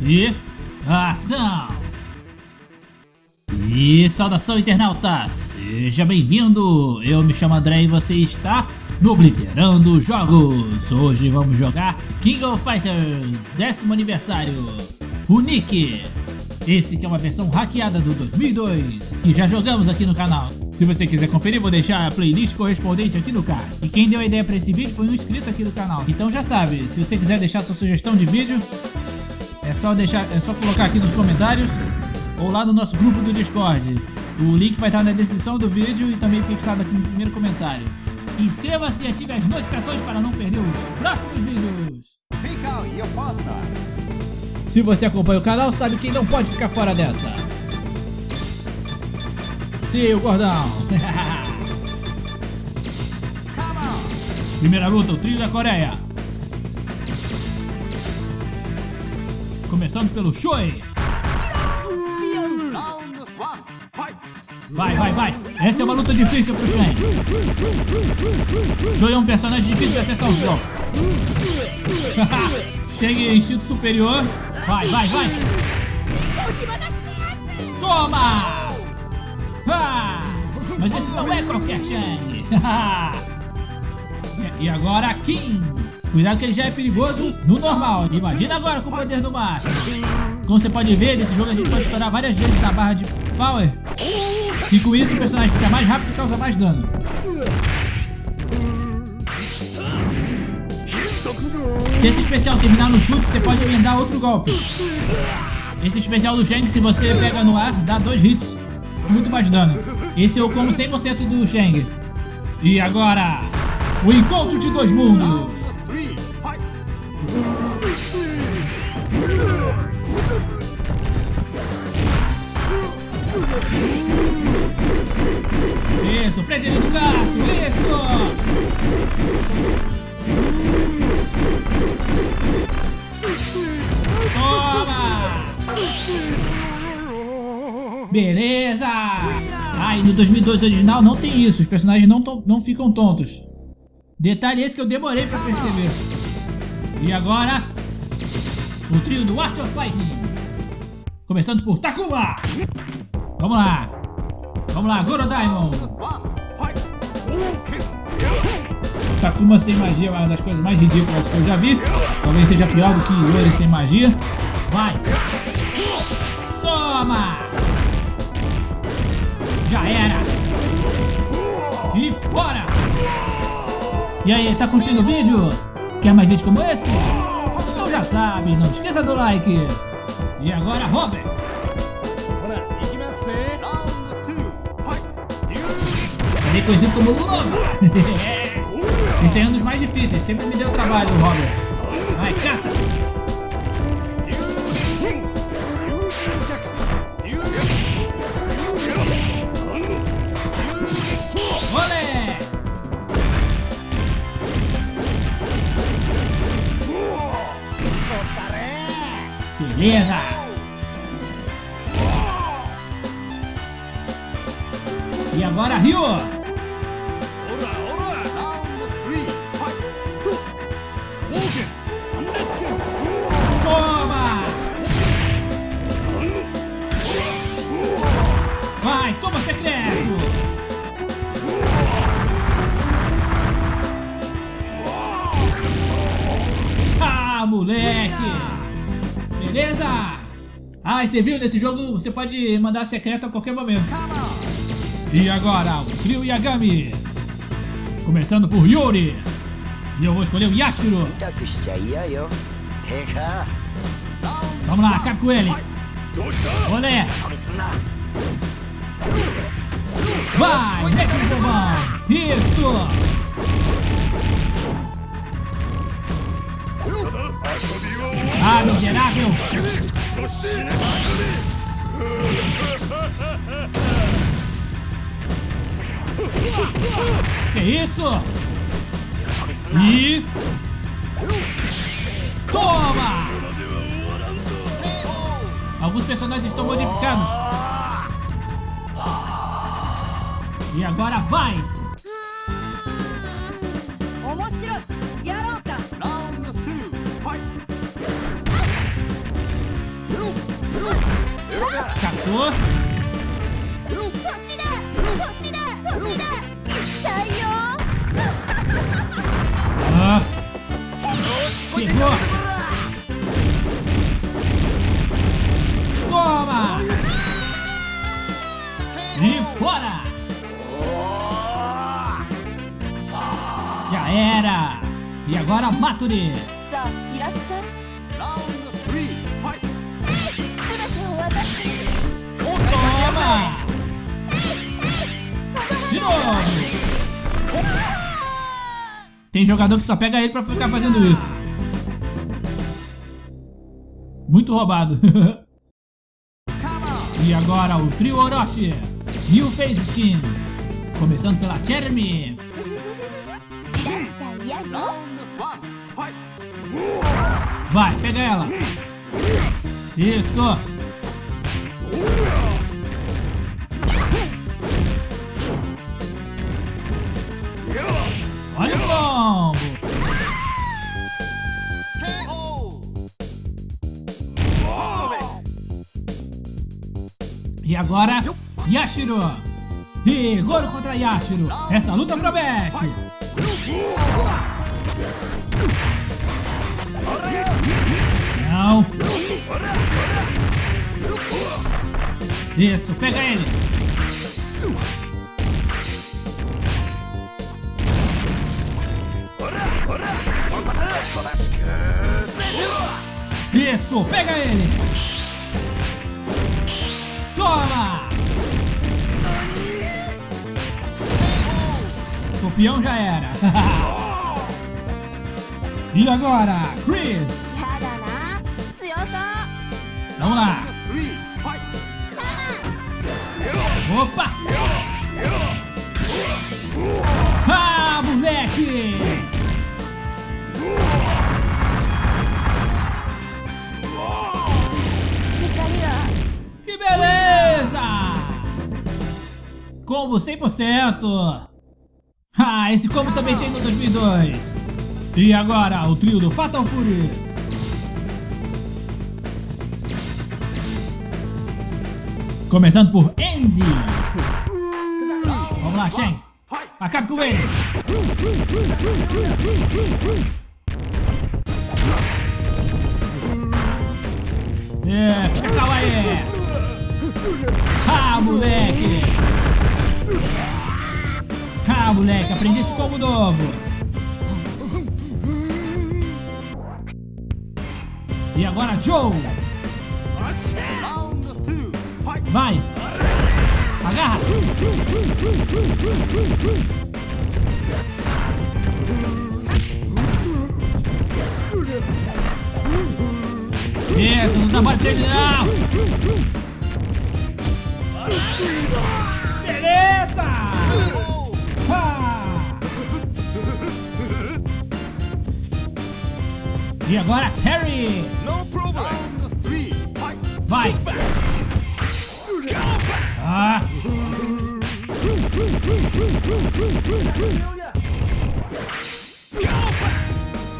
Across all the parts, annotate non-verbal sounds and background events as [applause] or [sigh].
E... Ação! E saudação internauta, seja bem-vindo! Eu me chamo André e você está no Obliterando Jogos! Hoje vamos jogar King of Fighters, décimo aniversário, o Nick! Esse que é uma versão hackeada do 2002, que já jogamos aqui no canal. Se você quiser conferir, vou deixar a playlist correspondente aqui no card. E quem deu a ideia para esse vídeo foi um inscrito aqui do canal. Então já sabe, se você quiser deixar sua sugestão de vídeo, é só, deixar, é só colocar aqui nos comentários ou lá no nosso grupo do Discord. O link vai estar na descrição do vídeo e também fixado aqui no primeiro comentário. Inscreva-se e ative as notificações para não perder os próximos vídeos. Se você acompanha o canal, sabe que não pode ficar fora dessa. Sim, o gordão. [laughs] Primeira luta, o trio da Coreia. Começando pelo Choi. Vai, vai, vai. Essa é uma luta difícil pro Shen. Choi é um personagem difícil de acertar os [laughs] golpes. Tem instinto superior. Vai, vai, vai. Toma! Mas esse não é qualquer Shang. [laughs] e agora Kim. Cuidado que ele já é perigoso no normal. Imagina agora com o poder do máximo. Como você pode ver, nesse jogo a gente pode estourar várias vezes na barra de power. E com isso o personagem fica mais rápido e causa mais dano. Se esse especial terminar no chute, você pode emendar outro golpe. Esse especial do Shang, se você pega no ar, dá dois hits. Muito mais dano. Esse eu como 100% do Shang. E agora, o encontro de dois mundos. Isso, prende ele no gato, isso! Toma! Beleza! Ah, no 2002 original não tem isso, os personagens não, não ficam tontos. Detalhe esse que eu demorei pra perceber. E agora, o trio do Art of Fighting. Começando por Takuma. Vamos lá. Vamos lá, Goro Diamond. Takuma sem magia é uma das coisas mais ridículas que eu já vi. Talvez seja pior do que Yori sem magia. Vai. Toma. Já era. E fora. E aí, tá curtindo o vídeo? Quer mais vídeos como esse? Então já sabe, não esqueça do like. E agora, Robert. Também conhecido como Lula. Esse é um dos mais difíceis, sempre me deu trabalho, Robert. Vai, cata! Olé! Beleza! E agora, Rio! Beleza? Ah, e você viu? Nesse jogo você pode mandar secreto a qualquer momento. E agora, o trio Yagami. Começando por Yuri. E eu vou escolher o Yashiro. Vamos lá, acaba com ele. Olé! Vai, mete o! Isso! Miserável! Que isso? E... Toma! Alguns personagens estão modificados. E agora vai! Captou. Ah. Pegou. Toma. E fora. Já era. E agora Maturi. De novo. Tem jogador que só pega ele pra ficar fazendo isso. Muito roubado. [laughs] e agora o trio Orochi. New Face Steam. Começando pela Jeremy. Vai, pega ela. Isso. Agora, Yashiro. E Goro contra Yashiro. Essa luta promete. Não. Isso, pega ele. Isso, pega ele. campeão já era. [laughs] e agora, Chris. Vamos lá. Opa! Ah, moleque! Que beleza! Combo 100%! Ah, esse combo também tem no 2002! E agora, o trio do Fatal Fury! Começando por Andy! Vamos lá, Shen! Acabe com ele! É, fica calma aí! Ah, moleque! Ah, moleque, aprendi esse combo novo! E agora, Joe! Vai! Agarra! Isso, não dá batendo não! E agora, Terry! Vai! Ah!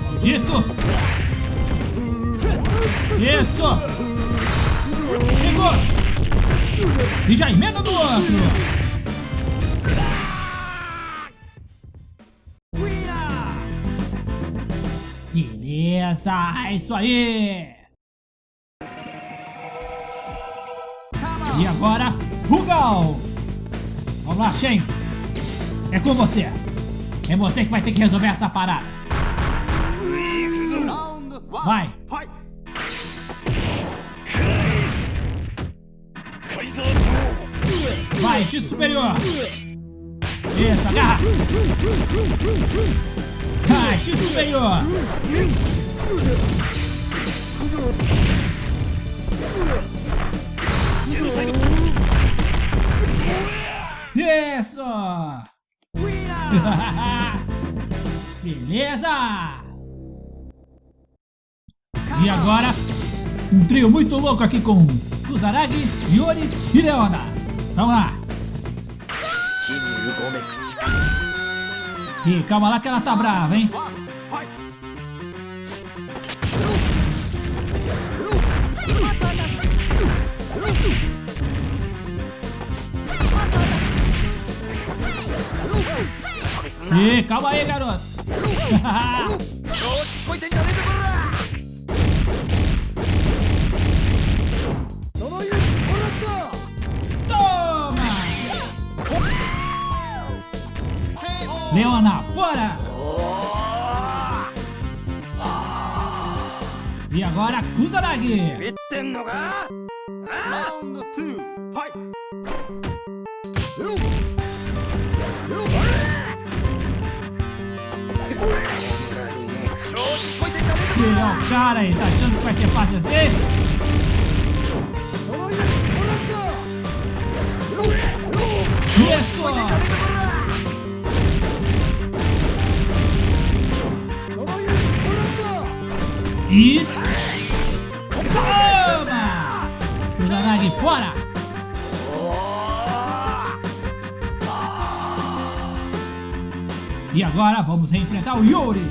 Maldito! Isso! Chegou! E já emenda no outro! Beleza! É isso aí! E agora, Rugal! Vamos lá, Shen! É com você! É você que vai ter que resolver essa parada! Vai! Vai, instinto superior! Isso, agarra! Ah, instinto superior! Isso! [laughs] Beleza! E agora, um trio muito louco aqui com Kuzaragi, Yori e Leona. Vamos lá! aqui. Calma lá que ela tá brava, hein? E calma aí, garoto. [laughs] Leona, fora! E agora, Kusanagi! Round two, fight! Que cara aí, tá achando que vai ser fácil assim? Isso! E... Toma! Milanagem fora! E agora vamos enfrentar o Yuri!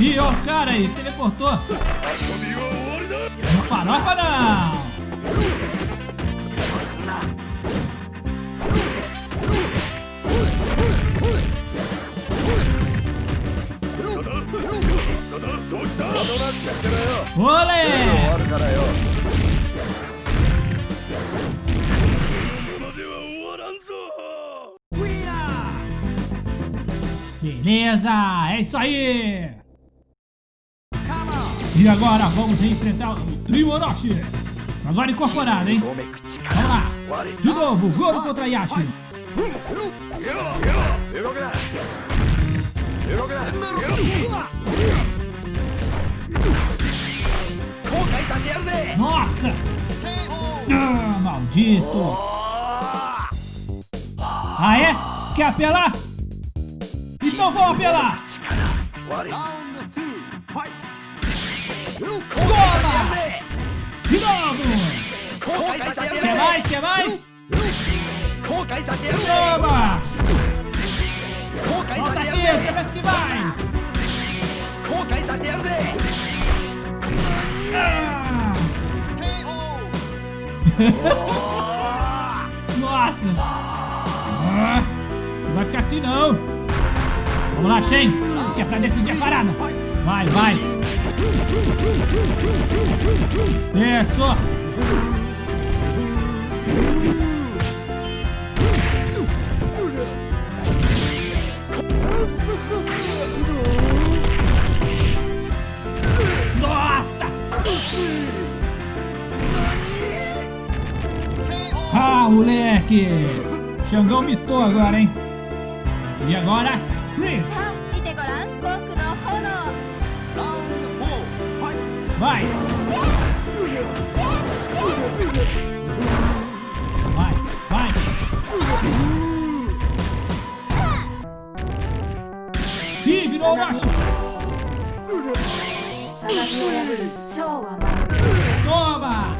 E o cara aí, teleportou! Não farofa não! Beleza, é isso aí! E agora vamos enfrentar o Trio Orochi! Agora incorporado, hein? Vamos lá! De novo, Goro contra Yashi! Nossa! Ah, maldito! Ah é? Quer apelar? Então vou apelar! Toma! De novo! Quer mais? Quer mais? Toma! Volta aqui, você vai que vai! [laughs] Nossa! Ah, Isso vai ficar assim não! Vamos lá, Shen! Que é pra decidir a parada! Vai, vai! Isso! moleque! Xangão mitou agora, hein? E agora, Chris! Vai! Vai, vai! Ih, virou Orochi! Toma!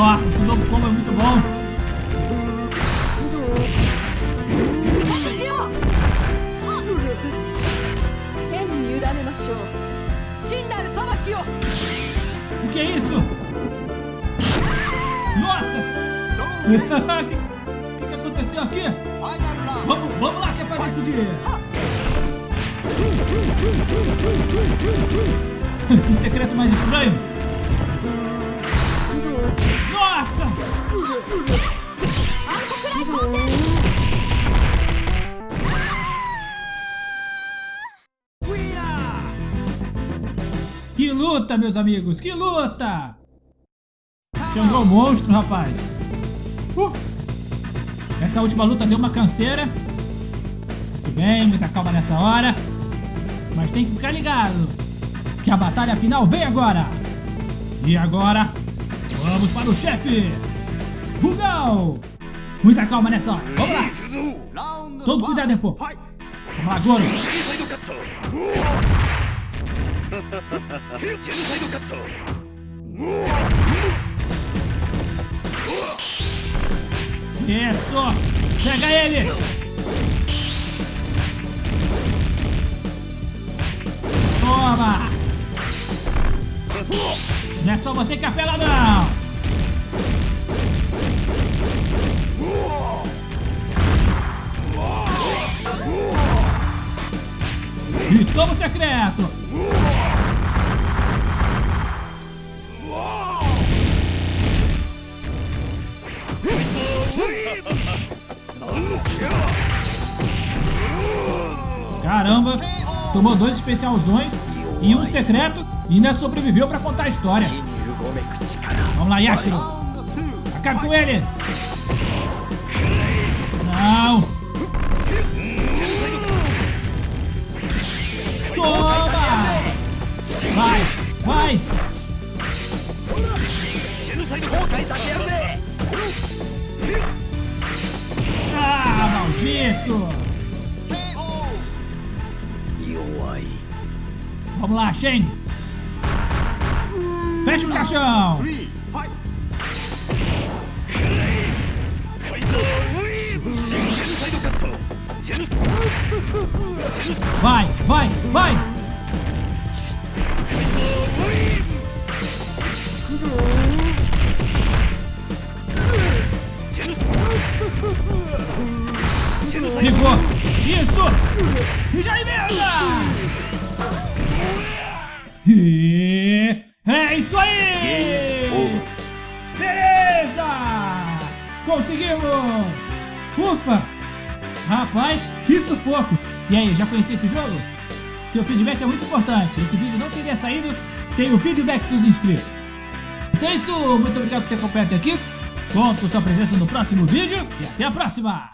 Nossa, esse novo combo é muito bom. O que é isso? Nossa! O [laughs] que, que aconteceu aqui? Vamos, vamos lá que é pra decidir. [laughs] que secreto mais estranho? Que luta, meus amigos! Que luta! Xangô monstro, rapaz. Uf. Essa última luta deu uma canseira. Tudo bem, muita calma nessa hora. Mas tem que ficar ligado. Que a batalha final vem agora. E agora, Vamos para o chefe! Rugal! Muita calma nessa hora. Vamos lá! Todo cuidado, pô. Vamos lá, Goro. É Isso! Pega ele! Toma! Não é só você que é apela, não! Ritual secreto! Caramba, tomou dois especialzões e um secreto e ainda sobreviveu pra contar a história. Vamos lá, Yashiro! Acabe com ele! Não! Vai! Vai! Ah, maldito! Vamos lá, Shen! Fecha o caixão! ligou. Isso! Já é emenda! E... É isso aí! Beleza! Conseguimos! Ufa! Rapaz, que sufoco! E aí, já conhecia esse jogo? Seu feedback é muito importante. Esse vídeo não teria saído sem o feedback dos inscritos. Então é isso. Muito obrigado por ter acompanhado aqui. Conto sua presença no próximo vídeo e até a próxima!